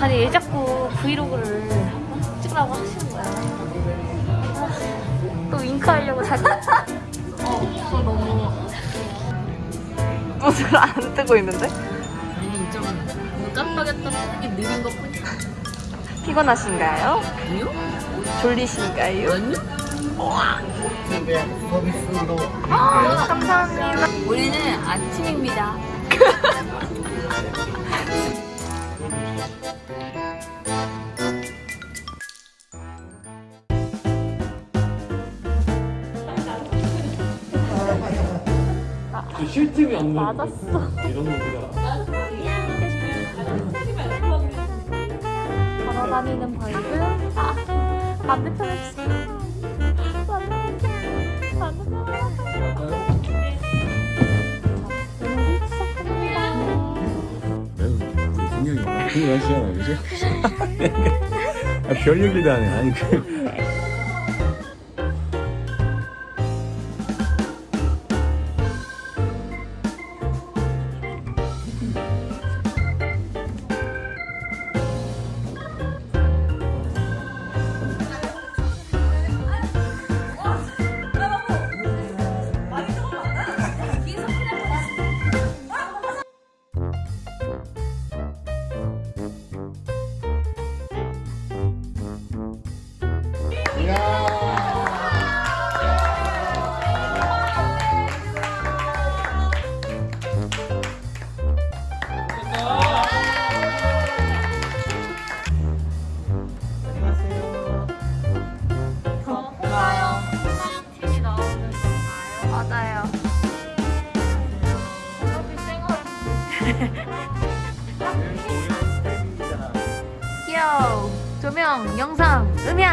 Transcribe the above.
아니 왜 자꾸 브이로그를 찍으라고 하시는 거야 아, 또 윙크하려고 자기 어 너무 눈을 안 뜨고 있는데? 아니 좀 쓰는 게 느린 것 뿐이야 피곤하신가요? 아니요? 졸리신가요? 아니요? 서비스로 아, 감사합니다. 우리는 아침입니다 쉴 틈이 없는 맞았어. 이런 놈들아 걸어다니는 벌금. 아, 반대편에 분명히 그거 하시잖아요, 그죠? 아, 별 얘기도 안 해. 아니, 그. 귀여워. 조명, 영상, 음향.